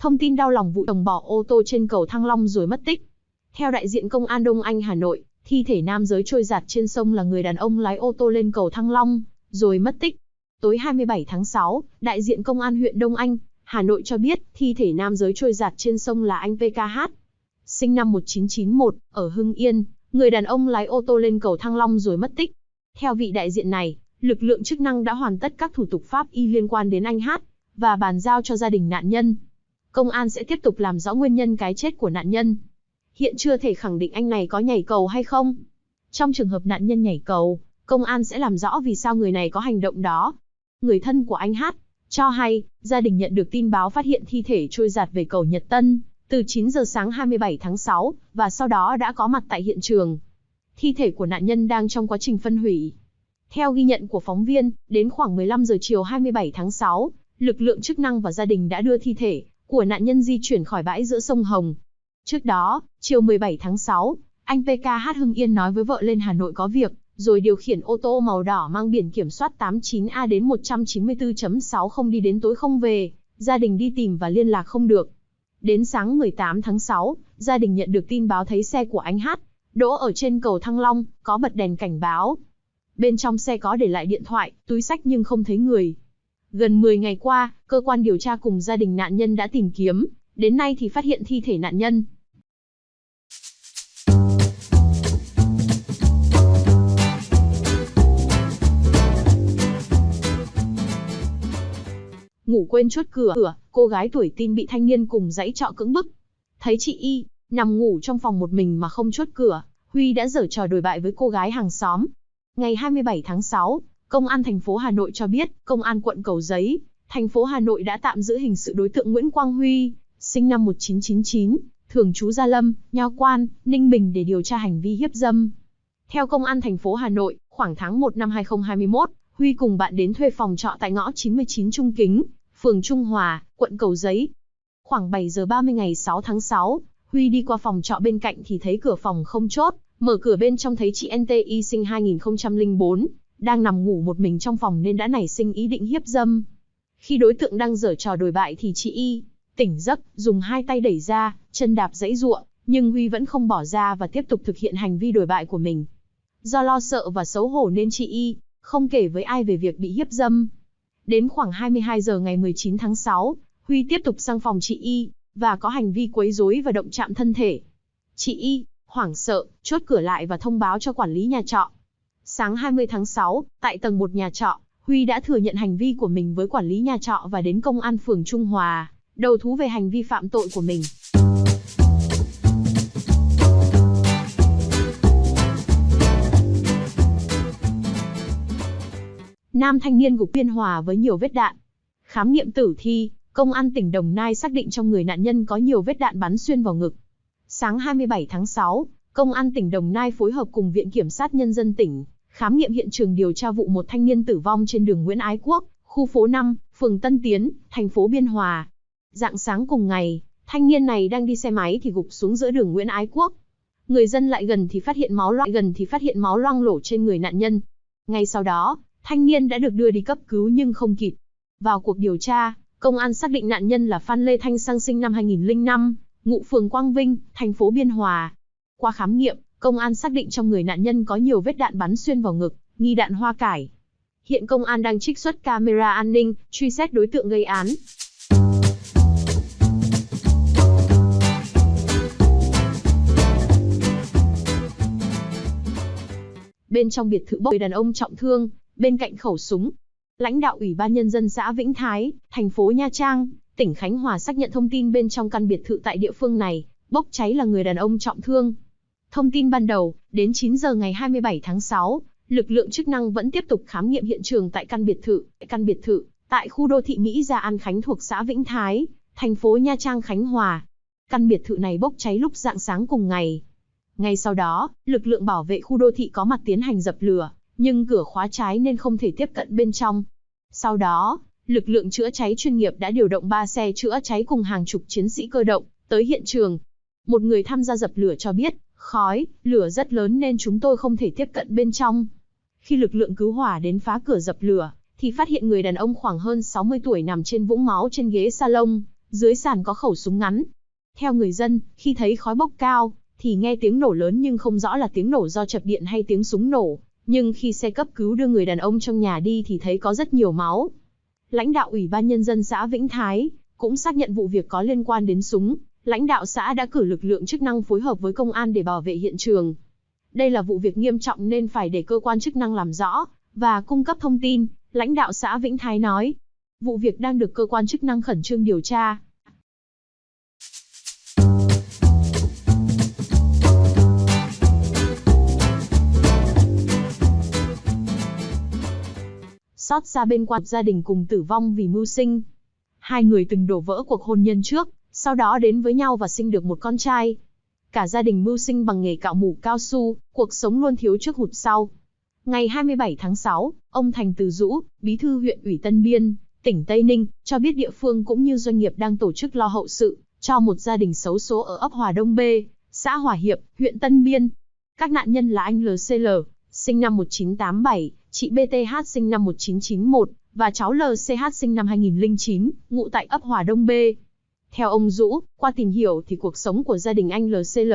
Thông tin đau lòng vụ chồng bỏ ô tô trên cầu Thăng Long rồi mất tích. Theo đại diện công an Đông Anh Hà Nội, thi thể nam giới trôi giạt trên sông là người đàn ông lái ô tô lên cầu Thăng Long, rồi mất tích. Tối 27 tháng 6, đại diện công an huyện Đông Anh, Hà Nội cho biết thi thể nam giới trôi giạt trên sông là anh PKH. Sinh năm 1991, ở Hưng Yên, người đàn ông lái ô tô lên cầu Thăng Long rồi mất tích. Theo vị đại diện này, lực lượng chức năng đã hoàn tất các thủ tục pháp y liên quan đến anh Hát, và bàn giao cho gia đình nạn nhân. Công an sẽ tiếp tục làm rõ nguyên nhân cái chết của nạn nhân. Hiện chưa thể khẳng định anh này có nhảy cầu hay không. Trong trường hợp nạn nhân nhảy cầu, công an sẽ làm rõ vì sao người này có hành động đó. Người thân của anh Hát cho hay, gia đình nhận được tin báo phát hiện thi thể trôi giạt về cầu Nhật Tân, từ 9 giờ sáng 27 tháng 6, và sau đó đã có mặt tại hiện trường. Thi thể của nạn nhân đang trong quá trình phân hủy. Theo ghi nhận của phóng viên, đến khoảng 15 giờ chiều 27 tháng 6, lực lượng chức năng và gia đình đã đưa thi thể của nạn nhân di chuyển khỏi bãi giữa sông Hồng. Trước đó, chiều 17 tháng 6, anh PKH Hưng Yên nói với vợ lên Hà Nội có việc, rồi điều khiển ô tô màu đỏ mang biển kiểm soát 89A đến 194.60 đi đến tối không về, gia đình đi tìm và liên lạc không được. Đến sáng 18 tháng 6, gia đình nhận được tin báo thấy xe của anh Hát, đỗ ở trên cầu Thăng Long, có bật đèn cảnh báo. Bên trong xe có để lại điện thoại, túi sách nhưng không thấy người. Gần 10 ngày qua, cơ quan điều tra cùng gia đình nạn nhân đã tìm kiếm, đến nay thì phát hiện thi thể nạn nhân. Ngủ quên chốt cửa, cửa, cô gái tuổi tin bị thanh niên cùng dãy trọ cưỡng bức. Thấy chị Y, nằm ngủ trong phòng một mình mà không chốt cửa, Huy đã dở trò đổi bại với cô gái hàng xóm. Ngày 27 tháng 6, Công an thành phố Hà Nội cho biết, Công an quận Cầu Giấy, thành phố Hà Nội đã tạm giữ hình sự đối tượng Nguyễn Quang Huy, sinh năm 1999, thường trú Gia Lâm, Nho Quan, Ninh Bình để điều tra hành vi hiếp dâm. Theo Công an thành phố Hà Nội, khoảng tháng 1 năm 2021, Huy cùng bạn đến thuê phòng trọ tại ngõ 99 Trung Kính, phường Trung Hòa, quận Cầu Giấy. Khoảng 7 giờ 30 ngày 6 tháng 6, Huy đi qua phòng trọ bên cạnh thì thấy cửa phòng không chốt, mở cửa bên trong thấy chị NTI sinh 2004, đang nằm ngủ một mình trong phòng nên đã nảy sinh ý định hiếp dâm. Khi đối tượng đang dở trò đồi bại thì chị Y tỉnh giấc, dùng hai tay đẩy ra, chân đạp dãy ruộng, nhưng Huy vẫn không bỏ ra và tiếp tục thực hiện hành vi đồi bại của mình. Do lo sợ và xấu hổ nên chị Y không kể với ai về việc bị hiếp dâm. Đến khoảng 22 giờ ngày 19 tháng 6, Huy tiếp tục sang phòng chị Y và có hành vi quấy rối và động chạm thân thể. Chị Y hoảng sợ, chốt cửa lại và thông báo cho quản lý nhà trọ. Sáng 20 tháng 6, tại tầng 1 nhà trọ, Huy đã thừa nhận hành vi của mình với quản lý nhà trọ và đến công an phường Trung Hòa, đầu thú về hành vi phạm tội của mình. Nam thanh niên gục Biên Hòa với nhiều vết đạn. Khám nghiệm tử thi, công an tỉnh Đồng Nai xác định trong người nạn nhân có nhiều vết đạn bắn xuyên vào ngực. Sáng 27 tháng 6, công an tỉnh Đồng Nai phối hợp cùng Viện Kiểm sát Nhân dân tỉnh, khám nghiệm hiện trường điều tra vụ một thanh niên tử vong trên đường Nguyễn Ái Quốc, khu phố 5, phường Tân Tiến, thành phố Biên Hòa. Dạng sáng cùng ngày, thanh niên này đang đi xe máy thì gục xuống giữa đường Nguyễn Ái Quốc. Người dân lại gần thì phát hiện máu loang gần thì phát hiện máu loang lổ trên người nạn nhân. Ngay sau đó, thanh niên đã được đưa đi cấp cứu nhưng không kịp. Vào cuộc điều tra, công an xác định nạn nhân là Phan Lê Thanh Sang sinh năm 2005, ngụ phường Quang Vinh, thành phố Biên Hòa. Qua khám nghiệm, công an xác định trong người nạn nhân có nhiều vết đạn bắn xuyên vào ngực, nghi đạn hoa cải. Hiện công an đang trích xuất camera an ninh, truy xét đối tượng gây án. Bên trong biệt thự bốc người đàn ông trọng thương, bên cạnh khẩu súng. Lãnh đạo Ủy ban Nhân dân xã Vĩnh Thái, thành phố Nha Trang, tỉnh Khánh Hòa xác nhận thông tin bên trong căn biệt thự tại địa phương này, bốc cháy là người đàn ông trọng thương. Thông tin ban đầu, đến 9 giờ ngày 27 tháng 6, lực lượng chức năng vẫn tiếp tục khám nghiệm hiện trường tại căn biệt thự, căn biệt thự tại khu đô thị Mỹ Gia An Khánh thuộc xã Vĩnh Thái, thành phố Nha Trang Khánh Hòa. Căn biệt thự này bốc cháy lúc dạng sáng cùng ngày. Ngay sau đó, lực lượng bảo vệ khu đô thị có mặt tiến hành dập lửa, nhưng cửa khóa trái nên không thể tiếp cận bên trong. Sau đó, lực lượng chữa cháy chuyên nghiệp đã điều động 3 xe chữa cháy cùng hàng chục chiến sĩ cơ động tới hiện trường. Một người tham gia dập lửa cho biết, khói, lửa rất lớn nên chúng tôi không thể tiếp cận bên trong. Khi lực lượng cứu hỏa đến phá cửa dập lửa, thì phát hiện người đàn ông khoảng hơn 60 tuổi nằm trên vũng máu trên ghế salon, dưới sàn có khẩu súng ngắn. Theo người dân, khi thấy khói bốc cao, thì nghe tiếng nổ lớn nhưng không rõ là tiếng nổ do chập điện hay tiếng súng nổ. Nhưng khi xe cấp cứu đưa người đàn ông trong nhà đi thì thấy có rất nhiều máu. Lãnh đạo Ủy ban Nhân dân xã Vĩnh Thái cũng xác nhận vụ việc có liên quan đến súng. Lãnh đạo xã đã cử lực lượng chức năng phối hợp với công an để bảo vệ hiện trường. Đây là vụ việc nghiêm trọng nên phải để cơ quan chức năng làm rõ và cung cấp thông tin, lãnh đạo xã Vĩnh Thái nói. Vụ việc đang được cơ quan chức năng khẩn trương điều tra. Xót xa bên quan gia đình cùng tử vong vì mưu sinh. Hai người từng đổ vỡ cuộc hôn nhân trước, sau đó đến với nhau và sinh được một con trai. Cả gia đình mưu sinh bằng nghề cạo mủ cao su, cuộc sống luôn thiếu trước hụt sau. Ngày 27 tháng 6, ông Thành Từ Dũ, bí thư huyện ủy Tân Biên, tỉnh Tây Ninh, cho biết địa phương cũng như doanh nghiệp đang tổ chức lo hậu sự cho một gia đình xấu số ở ấp Hòa Đông B, xã Hòa Hiệp, huyện Tân Biên. Các nạn nhân là anh LCL, sinh năm 1987, chị BTH sinh năm 1991 và cháu LCH sinh năm 2009, ngụ tại ấp Hòa Đông B. Theo ông Dũ, qua tìm hiểu thì cuộc sống của gia đình anh LCL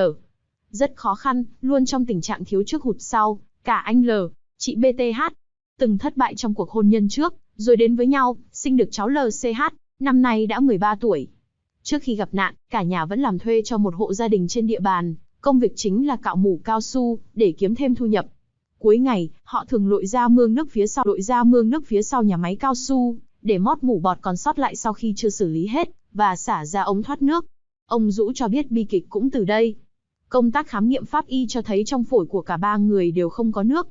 rất khó khăn, luôn trong tình trạng thiếu trước hụt sau. Cả anh L, chị BTH, từng thất bại trong cuộc hôn nhân trước, rồi đến với nhau, sinh được cháu LCH, năm nay đã 13 tuổi. Trước khi gặp nạn, cả nhà vẫn làm thuê cho một hộ gia đình trên địa bàn, công việc chính là cạo mủ cao su, để kiếm thêm thu nhập. Cuối ngày, họ thường lội ra mương nước phía sau lội ra mương nước phía sau nhà máy cao su, để mót mủ bọt còn sót lại sau khi chưa xử lý hết, và xả ra ống thoát nước. Ông Dũ cho biết bi kịch cũng từ đây. Công tác khám nghiệm pháp y cho thấy trong phổi của cả ba người đều không có nước.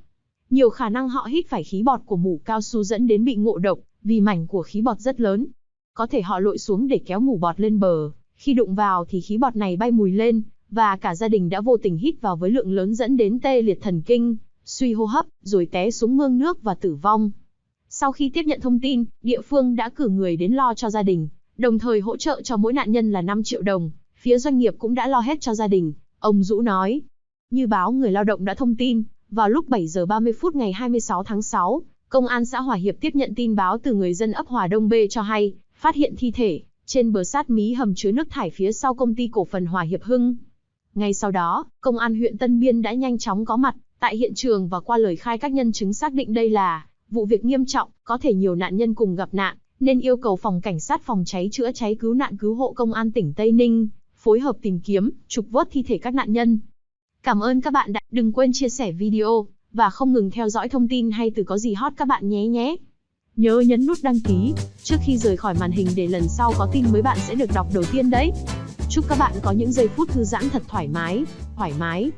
Nhiều khả năng họ hít phải khí bọt của mủ cao su dẫn đến bị ngộ độc, vì mảnh của khí bọt rất lớn. Có thể họ lội xuống để kéo mủ bọt lên bờ, khi đụng vào thì khí bọt này bay mùi lên, và cả gia đình đã vô tình hít vào với lượng lớn dẫn đến tê liệt thần kinh, suy hô hấp, rồi té xuống mương nước và tử vong. Sau khi tiếp nhận thông tin, địa phương đã cử người đến lo cho gia đình, đồng thời hỗ trợ cho mỗi nạn nhân là 5 triệu đồng. Phía doanh nghiệp cũng đã lo hết cho gia đình, ông Dũ nói. Như báo người lao động đã thông tin, vào lúc 7 giờ 30 phút ngày 26 tháng 6, Công an xã Hòa Hiệp tiếp nhận tin báo từ người dân ấp Hòa Đông B cho hay, phát hiện thi thể, trên bờ sát mí hầm chứa nước thải phía sau công ty cổ phần Hòa Hiệp Hưng. Ngay sau đó, Công an huyện Tân Biên đã nhanh chóng có mặt, tại hiện trường và qua lời khai các nhân chứng xác định đây là vụ việc nghiêm trọng, có thể nhiều nạn nhân cùng gặp nạn, nên yêu cầu phòng cảnh sát phòng cháy chữa cháy cứu nạn cứu hộ công an tỉnh Tây Ninh phối hợp tìm kiếm, trục vớt thi thể các nạn nhân. Cảm ơn các bạn đã đừng quên chia sẻ video và không ngừng theo dõi thông tin hay từ có gì hot các bạn nhé nhé. Nhớ nhấn nút đăng ký trước khi rời khỏi màn hình để lần sau có tin mới bạn sẽ được đọc đầu tiên đấy. Chúc các bạn có những giây phút thư giãn thật thoải mái, thoải mái.